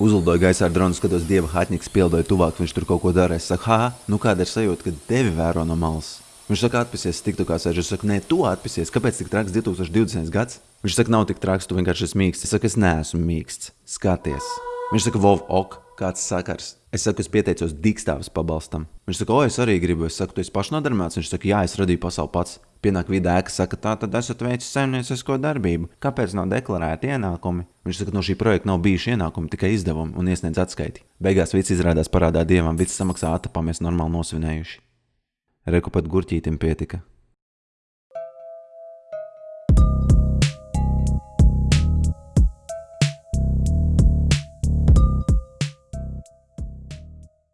Uzlidoju gaisā ar dronu, skatos, dieva hatnieks pieldoja tuvāk, viņš tur kaut ko dara. Es saku, ha, nu kāda ir sajūta, kad tevi vēro no malas? Viņš saka, atpūsies, tik tu kā sēž. Es saku, nē, tu atpūsies. Kāpēc tik traks 2020. gads? Viņš saka, nav tik traks, tu vienkārši esi mīksts. Es saku, es neesmu mīksts. Skaties. Viņš saka, Vov, ok, kāds sakars. Es saku, es pieteicos digstāvis pabalstam. Viņš saka, o, es arī gribu. Es saku, tu esi pašnodarbināts. Viņš saka, jā, es radīju pasauli pats. Pienāk vidē, ēka saka, tā tad esat veicis saimniecisko darbību. Kāpēc nav deklarēti ienākumi? Viņš saka, no šī projekta nav bijuši ienākumi, tikai izdevumi un iesniedz atskaiti. Beigās viss izrādās parādā dievam, viss samaksā atapā, mēs normāli nosvinējuši. Reku pat gurķītim pietika.